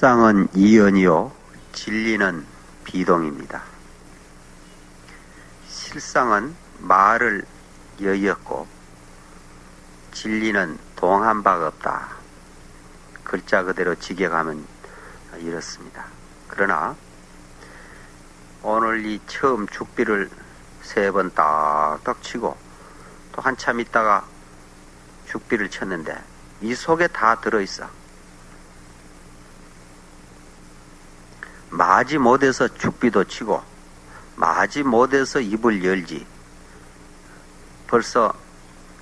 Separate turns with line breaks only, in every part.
실상은 이연이요, 진리는 비동입니다. 실상은 말을 여의었고, 진리는 동한 바가 없다. 글자 그대로 직역하면 이렇습니다. 그러나, 오늘 이 처음 죽비를 세 번 딱딱 치고, 또 한참 있다가 죽비를 쳤는데, 이 속에 다 들어있어. 마지 못해서 죽비도 치고 마지 못해서 입을 열지. 벌써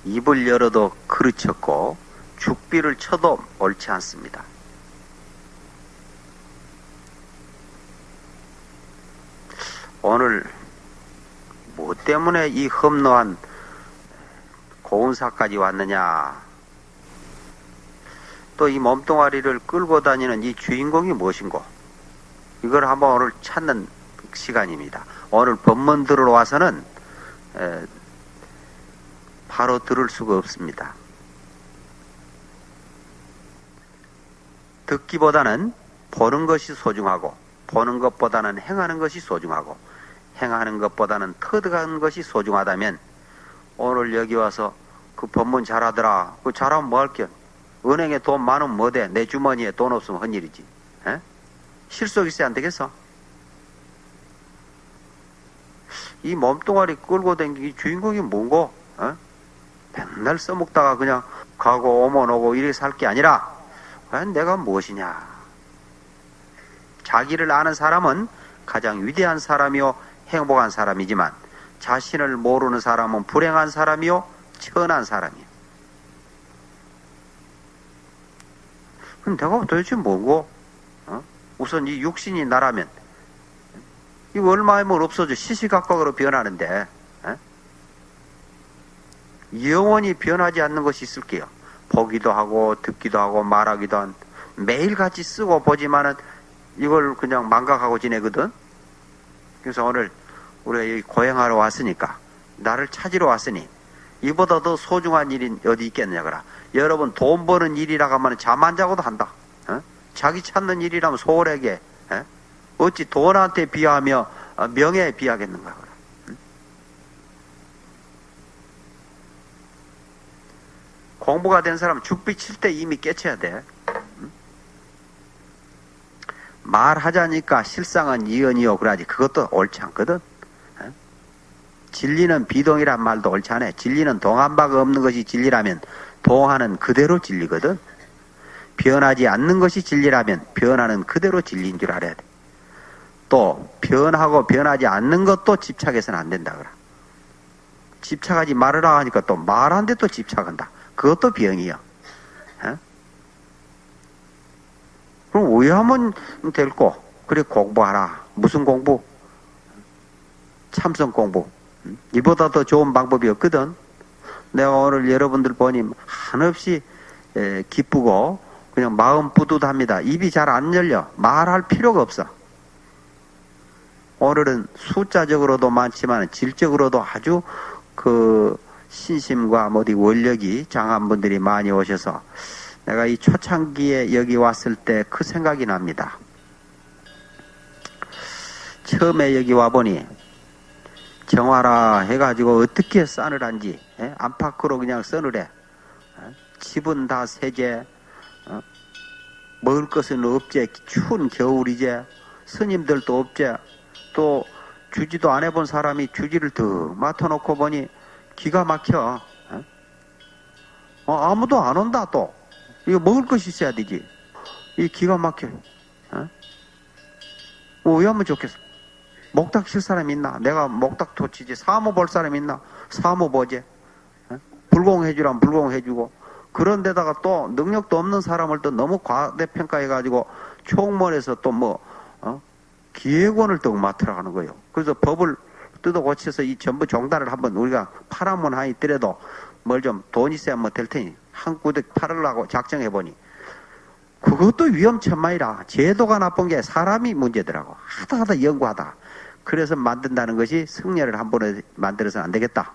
입을 열어도 그르쳤고 죽비를 쳐도 옳지 않습니다. 오늘 뭐 때문에 이 험노한 고운사까지 왔느냐? 또 이 몸뚱아리를 끌고 다니는 이 주인공이 무엇인고 이걸 한번 오늘 찾는 시간입니다. 오늘 법문 들으러 와서는 에, 바로 들을 수가 없습니다. 듣기보다는 보는 것이 소중하고 보는 것보다는 행하는 것이 소중하고 행하는 것보다는 터득하는 것이 소중하다면 오늘 여기 와서 그 법문 잘하더라. 그 잘하면 뭐 할게? 은행에 돈 많으면 뭐돼? 내 주머니에 돈 없으면 헛일이지. 에? 실속 있어야 안 되겠어? 이 몸뚱아리 끌고 댕기기 주인공이 뭔고? 어? 맨날 써먹다가 그냥 가고 오면 오고 이렇게 살게 아니라 과연 내가 무엇이냐? 자기를 아는 사람은 가장 위대한 사람이요 행복한 사람이지만 자신을 모르는 사람은 불행한 사람이요 천한 사람이요. 그럼 내가 도대체 뭐고? 어? 우선 이 육신이 나라면 이거 얼마이면 없어져 시시각각으로 변하는데 에? 영원히 변하지 않는 것이 있을게요. 보기도 하고 듣기도 하고 말하기도 한 매일 같이 쓰고 보지만은 이걸 그냥 망각하고 지내거든. 그래서 오늘 우리가 고행하러 왔으니까 나를 찾으러 왔으니 이보다 더 소중한 일이 어디 있겠느냐 그라. 여러분 돈 버는 일이라고 하면 잠 안 자고도 한다. 어? 자기 찾는 일이라면 소홀하게 에? 어찌 돈한테 비하며 어, 명예에 비하겠는가. 응? 공부가 된 사람은 죽비 칠 때 이미 깨쳐야 돼. 응? 말하자니까 실상은 이언이요 그러지 그것도 옳지 않거든. 진리는 비동이란 말도 옳지 않아. 진리는 동한 바가 없는 것이 진리라면 동하는 그대로 진리거든. 변하지 않는 것이 진리라면 변하는 그대로 진리인 줄 알아야 돼. 또 변하고 변하지 않는 것도 집착해서는 안 된다 그래. 집착하지 말으라 하니까 또 말한데 또 집착한다. 그것도 병이야. 에? 그럼 오해하면 될거 그래 공부하라. 무슨 공부? 참선 공부. 이보다 더 좋은 방법이 없거든. 내가 오늘 여러분들 보니 한없이 기쁘고 그냥 마음 뿌듯합니다. 입이 잘 안 열려. 말할 필요가 없어. 오늘은 숫자적으로도 많지만 질적으로도 아주 그 신심과 어디 원력이 장한 분들이 많이 오셔서 내가 이 초창기에 여기 왔을 때 그 생각이 납니다. 처음에 여기 와보니 정화라 해가지고 어떻게 싸늘한지 에? 안팎으로 그냥 써늘해 에? 집은 다 세제 어? 먹을 것은 없제 추운 겨울이제 스님들도 없제 또 주지도 안 해본 사람이 주지를 더 맡아놓고 보니 기가 막혀 에? 어, 아무도 안 온다 또 이거 먹을 것이 있어야 되지 이 기가 막혀 어? 왜 하면 좋겠어 목탁 칠 사람 있나? 내가 목탁 도치지. 사모 볼 사람 있나? 사모 보지. 불공해주란 불공해주고. 그런데다가 또 능력도 없는 사람을 또 너무 과대평가해가지고 총무원에서 또 뭐, 어? 기획원을 또 맡으라 하는 거예요. 그래서 법을 뜯어 고쳐서 이 전부 종단을 한번 우리가 팔아면 하니 있더라도 뭘 좀 돈 있어야 뭐 될 테니 한 구대 팔으려고 작정해보니 그것도 위험천만이라 제도가 나쁜 게 사람이 문제더라고 하다 하다 연구하다 그래서 만든다는 것이 승려를 한 번에 만들어서는 안 되겠다.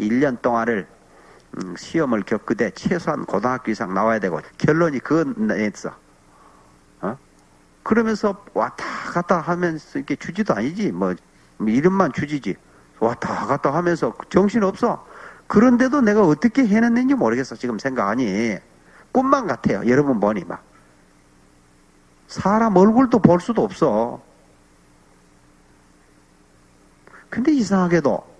1년 동안을 음, 시험을 겪으되 최소한 고등학교 이상 나와야 되고 결론이 그거였어. 어? 그러면서 왔다 갔다 하면서 이렇게 주지도 아니지. 뭐, 이름만 주지지. 왔다 갔다 하면서 정신 없어. 그런데도 내가 어떻게 해냈는지 모르겠어. 지금 생각하니. 꿈만 같아요. 여러분 보니 막. 사람 얼굴도 볼 수도 없어. 근데 이상하게도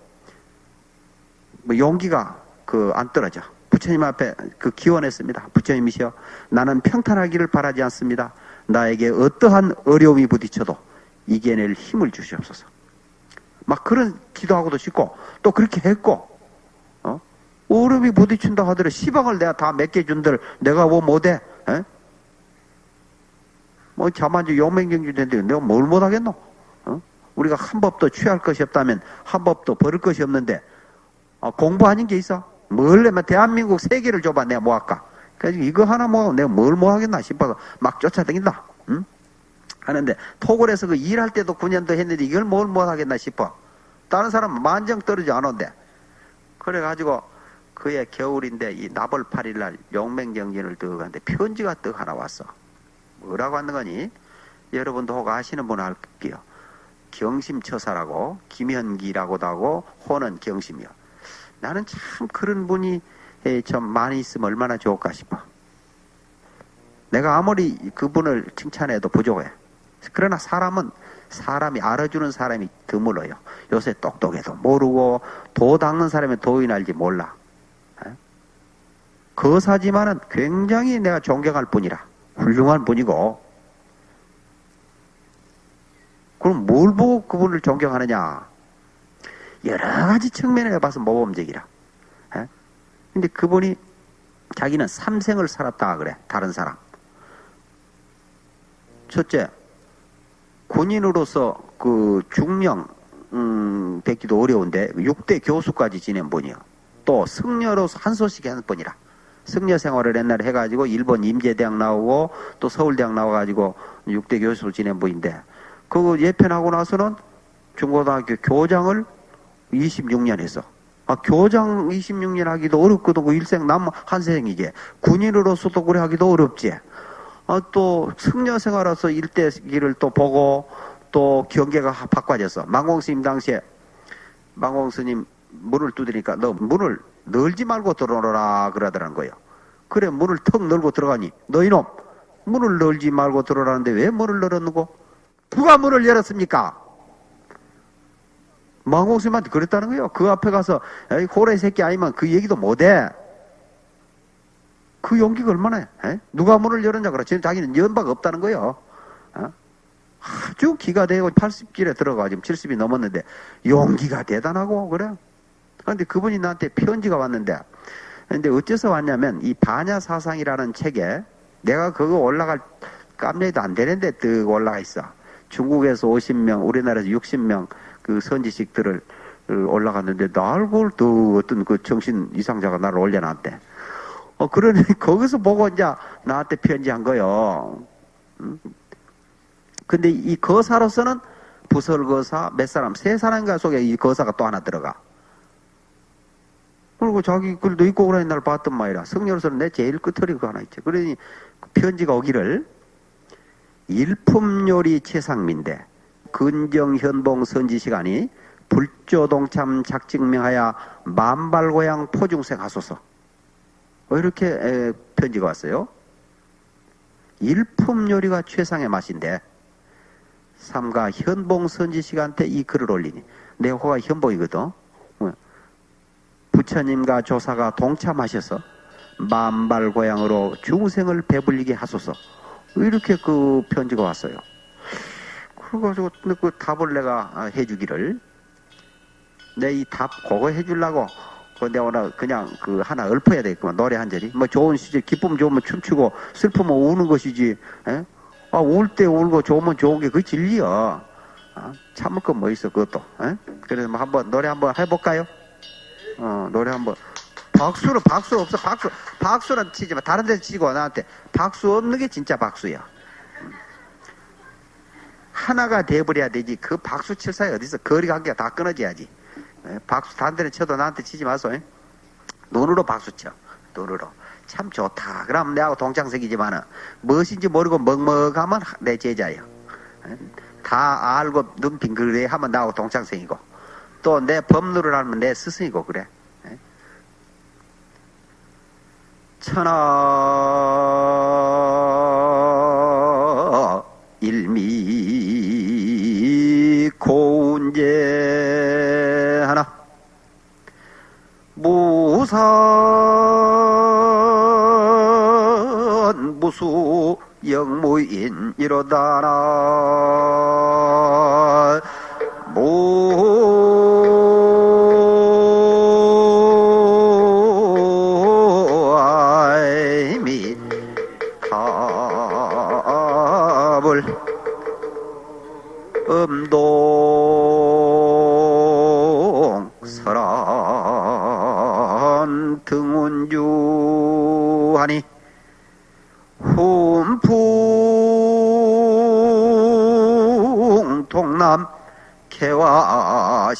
뭐 용기가 그 안 떨어져. 부처님 앞에 그 기원했습니다. 부처님이시여 나는 평탄하기를 바라지 않습니다. 나에게 어떠한 어려움이 부딪혀도 이겨낼 힘을 주시옵소서. 막 그런 기도하고도 싶고 또 그렇게 했고 어? 어려움이 부딪힌다 하더라도 시방을 내가 다 몇 개 준들 내가 뭐 못해? 에? 뭐 자만주 용맹경주인데 내가 뭘 못하겠노? 어? 우리가 한 법도 취할 것이 없다면 한 법도 버릴 것이 없는데 어, 공부하는 게 있어? 뭘 내면 대한민국 세계를 줘봐 내가 뭐 할까? 그래서 이거 하나 뭐 내가 뭘 뭐 하겠나 싶어서 막 쫓아다닌다. 응? 하는데 토굴에서 그 일할 때도 9년도 했는데 이걸 뭘못 하겠나 싶어. 다른 사람은 만정 떨어지 않은데. 그래가지고 그의 겨울인데 이 나벌 8일날 용맹경전을 뜨고 가는데 편지가 떡 하나 왔어. 뭐라고 하는 거니? 여러분도 혹 아시는 분 할게요. 경심처사라고 김현기라고도 하고 호는 경심이요. 나는 참 그런 분이 좀 많이 있으면 얼마나 좋을까 싶어. 내가 아무리 그분을 칭찬해도 부족해. 그러나 사람은 사람이 알아주는 사람이 드물어요. 요새 똑똑해도 모르고 도 닦는 사람이 도인 알지 몰라. 거사지만은 굉장히 내가 존경할 분이라 훌륭한 분이고 그럼 뭘 보고 그분을 존경하느냐? 여러 가지 측면에 봐서 모범적이라. 에? 근데 그분이 자기는 삼생을 살았다 그래. 다른 사람. 첫째, 군인으로서 그 중령 음, 뵙기도 어려운데 6대 교수까지 지낸 분이요. 또 승려로서 한 소식 하는 분이라. 승려 생활을 옛날에 해가지고 일본 임제대학 나오고 또 서울대학 나와가지고 6대 교수를 지낸 분인데 그거 예편하고 나서는 중고등학교 교장을 26년 했어. 아, 교장 26년 하기도 어렵거든. 그 일생 남 한생이지. 군인으로서도 그래 하기도 어렵지. 아, 또 승려 생활로서 일대기를 또 보고 또 경계가 바꿔졌어. 망공 스님 당시에 망공 스님 문을 두드리니까 너 문을 널지 말고 들어오라 그러더라는 거예요. 그래 문을 턱 널고 들어가니 너 이놈 문을 널지 말고 들어오라는데 왜 문을 널었는고? 누가 문을 열었습니까? 망공스님한테 그랬다는 거예요. 그 앞에 가서 에이, 호래 새끼 아니면 그 얘기도 못해. 그 용기가 얼마나 해? 에? 누가 문을 열었냐 그래. 지금 자기는 연바가 없다는 거예요. 어? 아주 기가 되고 80길에 들어가 지금 70이 넘었는데 용기가 대단하고 그래. 그런데 그분이 나한테 편지가 왔는데 근데 어째서 왔냐면 이 반야 사상이라는 책에 내가 그거 올라갈 깜짝도 안 되는데 뜨 올라가 있어. 중국에서 50명, 우리나라에서 60명 그 선지식들을 올라갔는데 날볼 또 어떤 그 정신 이상자가 나를 올려놨대. 어, 그러니 거기서 보고 이제 나한테 편지한 거요. 음? 근데 이 거사로서는 부설 거사 몇 사람, 세 사람인가 속에 이 거사가 또 하나 들어가. 그리고 자기 글도 있고 그러는 날 봤던 말이라. 성녀로서는 내 제일 끝털이 그 하나 있지. 그러니 편지가 오기를 일품요리 최상민대 근정현봉 선지 시간이 불조동참 작증명하여 만발고향 포중생 하소서. 뭐 이렇게 편지가 왔어요. 일품 요리가 최상의 맛인데 삼가 현봉 선지 시간때 이 글을 올리니 내 호가 현봉이거든. 어. 부처님과 조사가 동참하셔서 만발고향으로 중생을 배불리게 하소서. 이렇게 그 편지가 왔어요. 그래가지고 그 답을 내가 해주기를. 내 이 답 그거 해주려고 그 내가 오늘 그냥 그 하나 읊어야 되겠구만 노래 한 절이 뭐 좋은 시절 기쁨 좋으면 춤추고 슬프면 우는 것이지 에? 아, 울 때 울고 좋으면 좋은 게 그 진리야. 아, 참을 건 뭐 있어 그것도 에? 그래서 뭐 한번 노래 한번 해볼까요? 어 노래 한번. 박수는 박수 없어 박수. 박수는 치지 마. 다른 데서 치고 나한테. 박수 없는 게 진짜 박수야 하나가 돼버려야 되지. 그 박수 칠 사이 어디서 거리 관계가 다 끊어져야지. 박수 단대는 쳐도 나한테 치지 마소 눈으로 박수 쳐. 눈으로. 참 좋다. 그럼 내하고 동창생이지만은 무엇인지 모르고 먹먹하면 내 제자예요. 다 알고 눈 빙그레 하면 나하고 동창생이고. 또 내 법률을 알면 내 스승이고 그래. 천하 무산 무수 영무인 무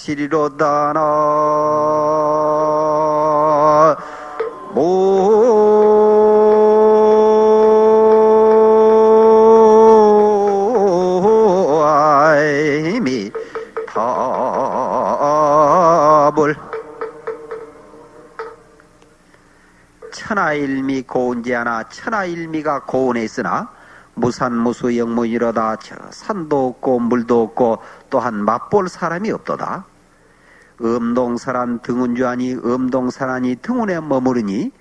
시리로다 나. 모아이미 답을 천하일미 고운지 하나 천하일미가 고운에 있으나 무산무수 영문이로다. 저 산도 없고 물도 없고 또한 맛볼 사람이 없도다 음동사란 등운주하니 음동사란이 등운에 머무르니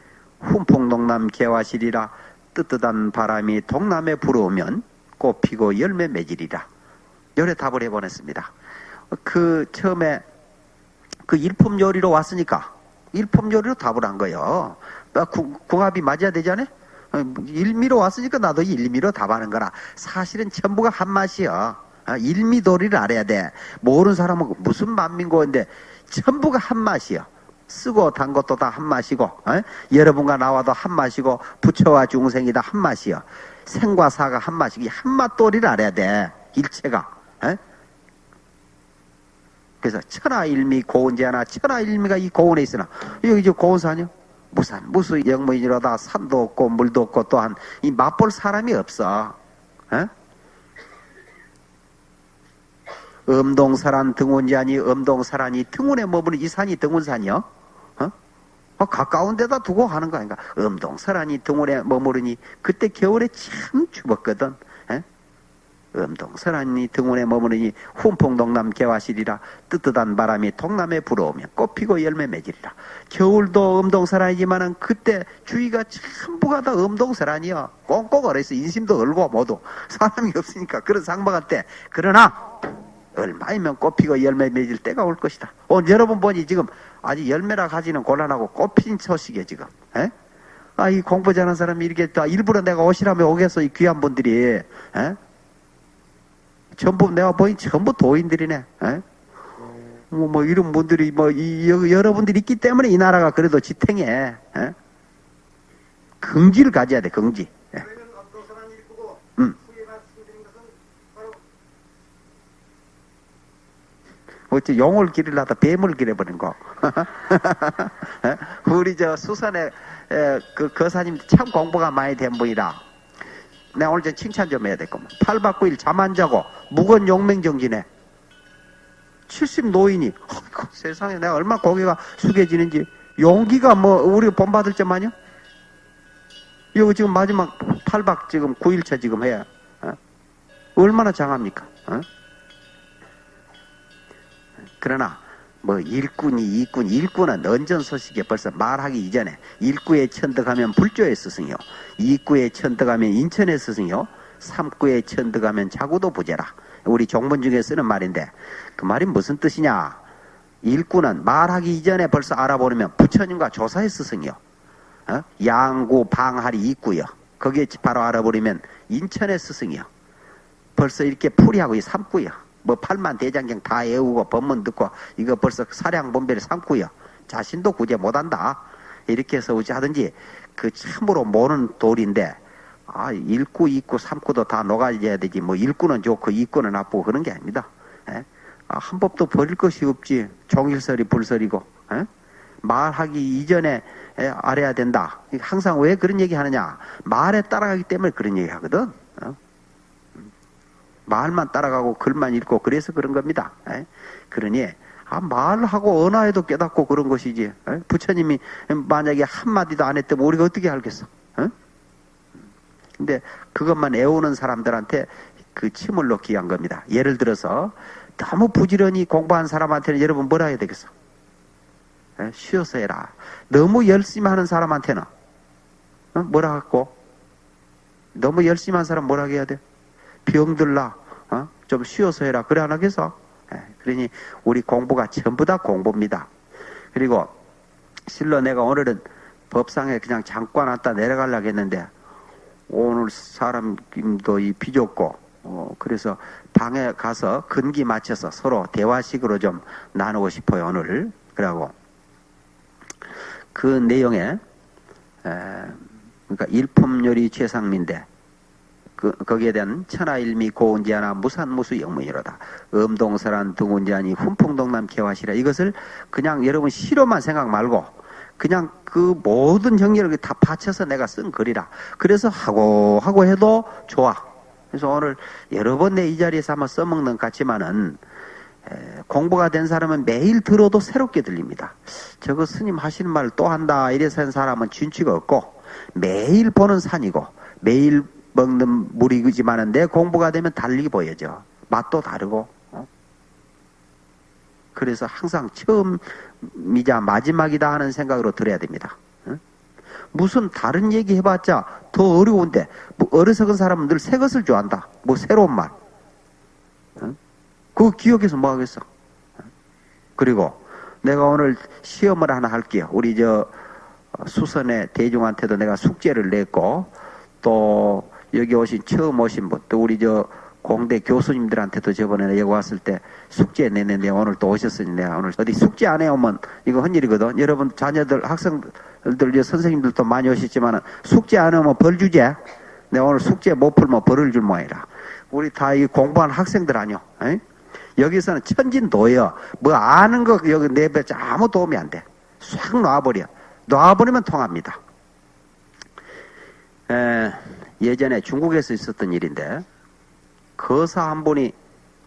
훈풍동남 개화실이라 뜨뜻한 바람이 동남에 불어오면 꽃 피고 열매 맺으리라 열에 답을 해보냈습니다 그 처음에 그 일품 요리로 왔으니까 일품 요리로 답을 한 거예요. 궁합이 맞아야 되잖아요. 어, 일미로 왔으니까 나도 일미로 답하는 거라. 사실은 전부가 한 맛이야. 아, 일미 도리를 알아야 돼. 모르는 사람은 무슨 만민고인데 전부가 한 맛이야. 쓰고 단 것도 다 한 맛이고 어? 여러분과 나와도 한 맛이고 부처와 중생이 다 한 맛이야. 생과 사가 한 맛이고 이 한맛 도리를 알아야 돼. 일체가. 어? 그래서 천하일미 고운제하나 천하일미가 이 고운에 있으나 여기 저 고운산이요 무산 무수 영무인이로다 산도 없고 물도 없고 또한 이 맛볼 사람이 없어 어? 음동사란 등운제하니 음동사란이 등운에 머무는 이 산이 등운산이요 어? 어, 가까운 데다 두고 하는 거 아닌가 음동사란이 등운에 머무르니 그때 겨울에 참 추웠거든 어? 음동설하니 등원에 머무르니 훈풍동남 개화실이라 뜨뜻한 바람이 동남에 불어오면 꽃피고 열매 맺으리라. 겨울도 음동설하이지만은 그때 주위가 전부가 다 음동설하니요. 꽁꽁 얼어있어. 인심도 얼고 모두. 사람이 없으니까 그런 상박할 때. 그러나 얼마이면 꽃피고 열매 맺을 때가 올 것이다. 오늘 여러분 보니 지금 아직 열매라 가지는 곤란하고 꽃핀 소식이에 지금. 에? 아, 이 공부 잘하는 사람이 이렇게 다 일부러 내가 오시라면 오겠어. 이 귀한 분들이. 에? 전부 내가 보니 전부 도인들이네. 에? 뭐, 뭐 이런 분들이 뭐 이, 여, 여러분들이 있기 때문에 이 나라가 그래도 지탱해. 에? 긍지를 가져야 돼. 긍지. 예.
그러면 어떠한 일이고
음.
후에 말씀드린 것은 바로
어째 용을 기르려다 뱀을 기려버린 거. 에? 우리 저 수산에 에, 그 거사님 참 공부가 많이 된 분이라. 내가 오늘 좀 칭찬 좀 해야 될 겁니다. 8박 9일 잠 안 자고 무건 용맹정진에 70 노인이 어이구, 세상에 내가 얼마나 고개가 숙여지는지 용기가 뭐 우리가 본받을 점 아니요? 이거 지금 마지막 8박 지금 9일차 지금 해야 어? 얼마나 장합니까? 어? 그러나 뭐 일꾼이 이꾼 일꾼은 언전 소식에 벌써 말하기 이전에 일구에 천덕하면 불조에 스승이요. 이구에 천덕하면 인천에 스승이요. 삼구에 천덕하면 자구도 부재라. 우리 종문 중에 쓰는 말인데 그 말이 무슨 뜻이냐? 일꾼은 말하기 이전에 벌써 알아보려면 부처님과 조사의 스승이요. 어? 양구 방할이 있고요. 거기에 바로 알아버리면 인천의 스승이요. 벌써 이렇게 풀이하고 이 삼고요. 뭐 팔만 대장경 다 외우고 법문 듣고 이거 벌써 사량 분별을 삼고요. 자신도 구제 못한다. 이렇게 해서 어찌하든지 그 참으로 모르는 도리인데 아 일구, 이구, 삼구도 다 녹아져야 되지 뭐 일구는 좋고 이구는 나쁘고 그런 게 아닙니다. 예? 아, 한 법도 버릴 것이 없지. 종일설이 불설이고 예? 말하기 이전에 에, 알아야 된다. 항상 왜 그런 얘기 하느냐? 말에 따라가기 때문에 그런 얘기 하거든. 어? 말만 따라가고 글만 읽고 그래서 그런 겁니다. 에? 그러니 아, 말하고 언어에도 깨닫고 그런 것이지. 에? 부처님이 만약에 한마디도 안 했다면 우리가 어떻게 알겠어? 어? 근데 그것만 애우는 사람들한테 그 침을 놓기 위한 겁니다. 예를 들어서 너무 부지런히 공부한 사람한테는 여러분 뭐라 해야 되겠어? 에? 쉬어서 해라. 너무 열심히 하는 사람한테는 어? 뭐라 갖고? 너무 열심히 한 사람 뭐라 해야 돼? 병들라. 어? 좀 쉬어서 해라. 그래 안 하겠어? 예, 그러니 우리 공부가 전부 다 공부입니다. 그리고 실로 내가 오늘은 법상에 그냥 잠깐 왔다 내려가려고 했는데 오늘 사람도 이 비좁고 어, 그래서 방에 가서 근기 맞춰서 서로 대화식으로 좀 나누고 싶어요 오늘 그러고 그 내용에 에, 그러니까 일품요리 최상민대 그, 거기에 대한 천하일미 고운지하나 무산무수 영문이로다. 음동설한 등운지하니 훈풍동남 개화시라. 이것을 그냥 여러분 시로만 생각 말고 그냥 그 모든 정리를 다 바쳐서 내가 쓴 글이라. 그래서 하고 하고 해도 좋아. 그래서 오늘 여러 번 내 이 자리에서 한번 써먹는 것 같지만은 에, 공부가 된 사람은 매일 들어도 새롭게 들립니다. 저거 스님 하시는 말또 한다 이래서 한 사람은 진취가 없고 매일 보는 산이고 매일 먹는 물이지만은 내 공부가 되면 달리 보여져. 맛도 다르고. 어? 그래서 항상 처음이자 마지막이다 하는 생각으로 들어야 됩니다. 어? 무슨 다른 얘기 해봤자 더 어려운데 뭐 어리석은 사람은 늘 새 것을 좋아한다. 뭐 새로운 말. 어? 그거 기억해서 뭐 하겠어. 어? 그리고 내가 오늘 시험을 하나 할게요. 우리 저 수선의 대중한테도 내가 숙제를 냈고 또 여기 오신 처음 오신 분, 또 우리 저 공대 교수님들한테도 저번에 여기 왔을 때 숙제 내는데 오늘 또 오셨으니 내가 오늘 어디 숙제 안 해오면 이거 헌일이거든. 여러분 자녀들 학생들 선생님들도 많이 오셨지만 숙제 안 해오면 벌 주제. 내가 오늘 숙제 못 풀면 벌을 줄 모양이라. 우리 다 이 공부한 학생들 아니요. 에이? 여기서는 천진도여. 뭐 아는 거 여기 내배 아무 도움이 안 돼. 싹 놔버려. 놔버리면 통합니다. 에, 예전에 중국에서 있었던 일인데 거사 한 분이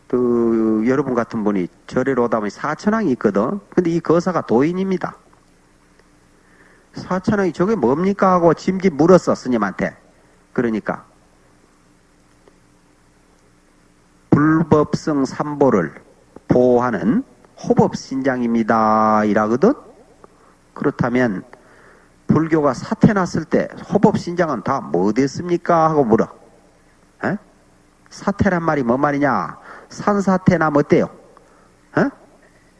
그 여러분 같은 분이 절에로 오다 보니 사천왕이 있거든. 근데 이 거사가 도인입니다. 사천왕이 저게 뭡니까 하고 짐짓 물었어 스님한테. 그러니까 불법성 삼보를 보호하는 호법신장입니다. 이라거든. 그렇다면 불교가 사태 났을 때 호법신장은 다 뭐 됐습니까? 하고 물어. 에? 사태란 말이 뭔 말이냐? 산사태나 어때요? 에?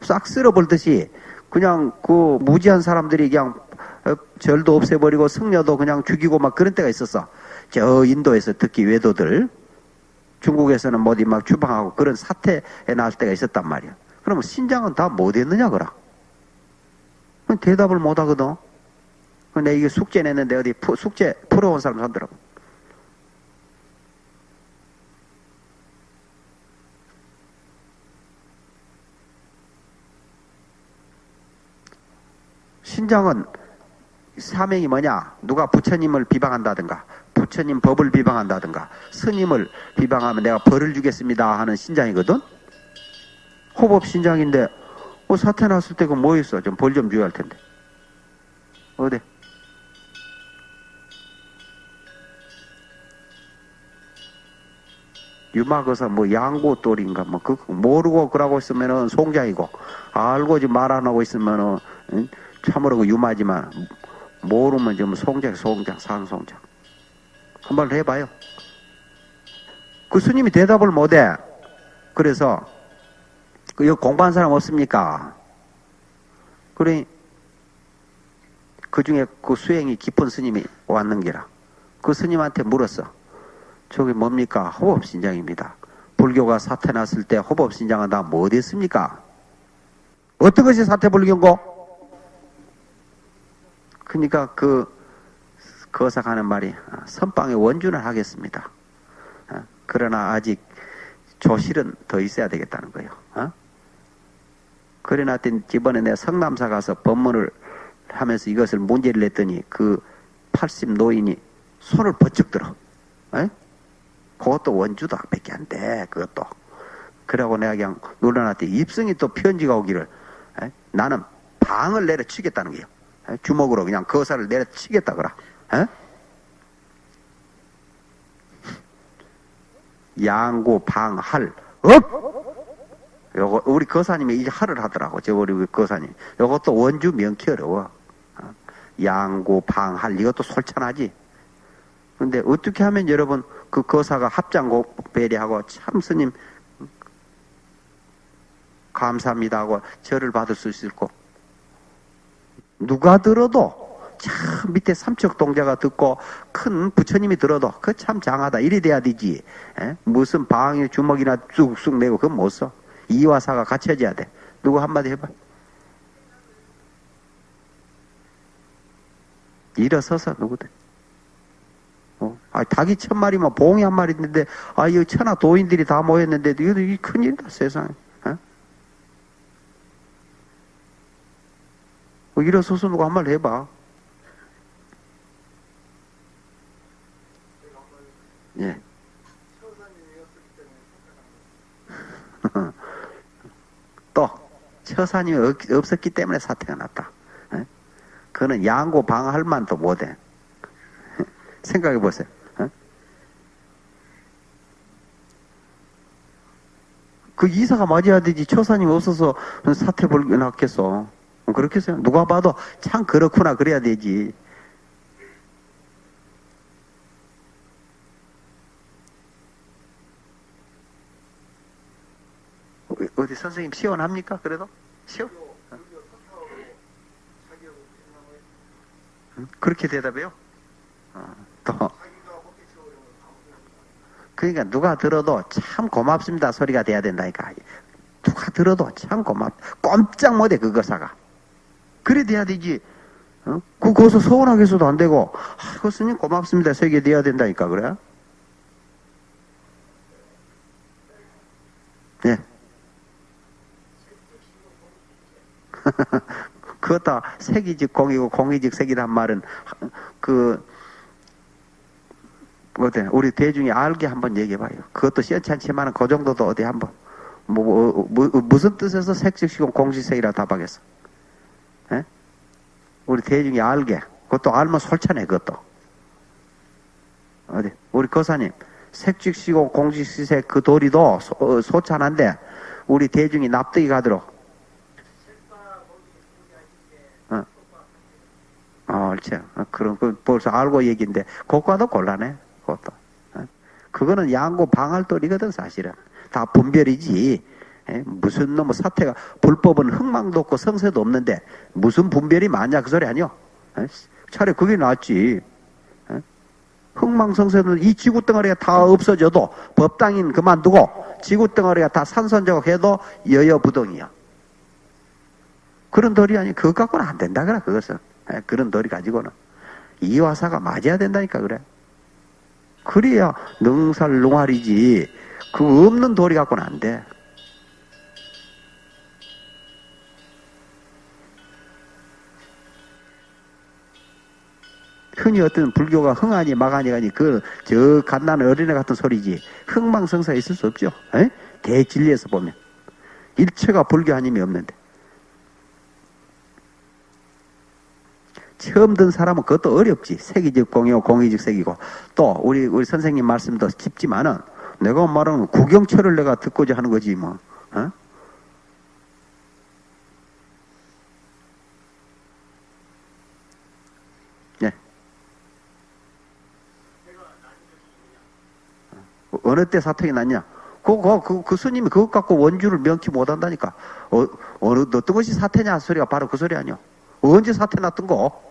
싹 쓸어버리듯이 그냥 그 무지한 사람들이 그냥 어, 절도 없애버리고 승려도 그냥 죽이고 막 그런 때가 있었어. 저 인도에서 특히 외도들 중국에서는 뭐디 막 추방하고 그런 사태에 나올 때가 있었단 말이야. 그러면 신장은 다뭐 됐느냐 그라? 대답을 못 하거든. 근데 이게 숙제 냈는데 어디 푸, 숙제 풀어온 사람 손더라고. 신장은 사명이 뭐냐? 누가 부처님을 비방한다든가, 부처님 법을 비방한다든가, 스님을 비방하면 내가 벌을 주겠습니다 하는 신장이거든? 호법 신장인데, 뭐 사태 났을 때그뭐 있어? 좀 벌 좀 줘야 할 텐데. 어디? 유마거사 뭐 양고돌인가 뭐그 모르고 그러고 있으면은 송장이고 알고 지금 말안 하고 있으면은 응? 참으로 그 유마지만 모르면 좀 송장 송장 산송장 한번 해봐요. 그 스님이 대답을 못해. 그래서 그 여기 공부한 사람 없습니까? 그래 그 중에 그 수행이 깊은 스님이 왔는 게라. 그 스님한테 물었어. 저게 뭡니까? 호법신장입니다. 불교가 사태 났을 때 호법신장은 다 뭐 됐습니까? 어떤 것이 사태불교인고? 그러니까 그 거사가는 말이 아, 선방의 원준을 하겠습니다. 아, 그러나 아직 조실은 더 있어야 되겠다는 거예요. 어? 놨더니 이번에 내가 성남사 가서 법문을 하면서 이것을 문제를 냈더니 그 80 노인이 손을 번쩍 들어. 에? 그것도 원주도 밖에 안 돼. 그것도. 그러고 내가 그냥 놀라놨더니 입성이 또 편지가 오기를 에? 나는 방을 내려치겠다는 거예요. 에? 주먹으로 그냥 거사를 내려치겠다 그라. 에? 양구 방할 업 요거 우리 거사님이 이제 할을 하더라고 저 우리 거사님 요것도 원주 명키 어려워 어? 양구 방할 이것도 솔찬하지 근데 어떻게 하면 여러분 그 거사가 합장곡 배리하고 참 스님 감사합니다 하고 절을 받을 수 있을까 누가 들어도 참 밑에 삼척 동자가 듣고 큰 부처님이 들어도 그 참 장하다. 이래 돼야 되지. 에? 무슨 방에 주먹이나 쑥쑥 내고 그건 못써. 이와 사가 갖춰져야 돼. 누구 한마디 해봐. 일어서서 누구든 어? 아, 닭이 천 마리면 봉이 한 마리 있는데 아 이거 천하 도인들이 다 모였는데 이거 이 큰일이다 세상에 어? 어, 일어서서 누구 한말 해봐 예. 또 처사님이 없- 없었기 때문에 사태가 났다. 예? 그는 양고 방할 만도 못해. 생각해 보세요. 예? 그 이사가 맞아야 되지. 처사님 없어서 사태 벌게 났겠어. 그렇겠어요. 누가 봐도 참 그렇구나 그래야 되지. 어, 어디 선생님 시원합니까? 그래도? 시원? 응? 그렇게 대답해요? 어, 또. 그러니까 누가 들어도 참 고맙습니다 소리가 돼야 된다니까. 누가 들어도 참 고맙, 꼼짝 못해, 그 거사가. 그래 돼야 되지. 어? 그, 거기서 서운하게 해서도 안 되고, 아, 그 스님 고맙습니다. 세게 돼야 된다니까, 그래? 예. 그것도 색이직 공이고 공이직 색이란 말은 그 어때 우리 대중이 알게 한번 얘기해봐요. 그것도 시원찮지만 그 정도도 어디 한번 뭐, 뭐, 뭐, 무슨 뜻에서 색즉시공 공시색이라 답하겠어? 예? 우리 대중이 알게 그것도 알면 솔찬해 그것도 어디 우리 거사님 색즉시공 공시색 그 도리도 소, 어, 소찬한데 우리 대중이 납득이 가도록 어, 그렇죠. 어, 그런, 그, 벌써 알고 얘기인데, 그거도 곤란해, 그것도. 어? 그거는 양고 방할돌이거든, 사실은. 다 분별이지. 에? 무슨 놈의 사태가, 불법은 흥망도 없고 성세도 없는데, 무슨 분별이 많냐, 그 소리 아니요? 에? 차라리 그게 낫지. 에? 흥망성세는 이 지구 덩어리가 다 없어져도, 법당인 그만두고, 지구 덩어리가 다 산선적 해도 여여부동이야. 그런 돌이 아니, 그것 갖고는 안 된다, 그래, 그것은. 에, 그런 돌이 가지고는. 이화사가 맞아야 된다니까, 그래. 그래야 능살 농활이지. 그 없는 돌이 갖고는 안 돼. 흔히 어떤 불교가 흥하니 마가니 가니 그 저 갓난 어린애 같은 소리지 흥망성쇠 있을 수 없죠. 에? 대진리에서 보면 일체가 불교 아님이 없는데 처음 든 사람은 그것도 어렵지. 색이즉 공이고 공이즉 색이고 또 우리 우리 선생님 말씀도 깊지만은 내가 말하는 구경철을 내가 듣고자 하는 거지 뭐. 어? 네. 어, 어느 때 사통이 났냐? 그, 그, 그, 그 스님이 그것 갖고 원주를 명키 못 한다니까. 어, 어느, 어떤 것이 사태냐 소리가 바로 그 소리 아니야. 언제 사태 났던 거?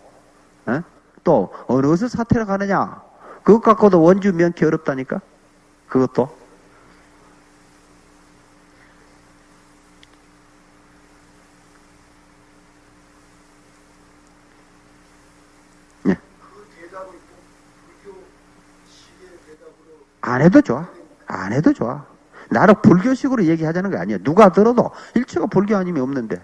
에? 또, 어느서 사태를 가느냐? 그것 갖고도 원주 명키 어렵다니까? 그것도.
대답으로
안 해도 좋아. 안 해도 좋아. 나는 불교식으로 얘기하자는 게 아니에요. 누가 들어도 일체가 불교 아님이 없는데.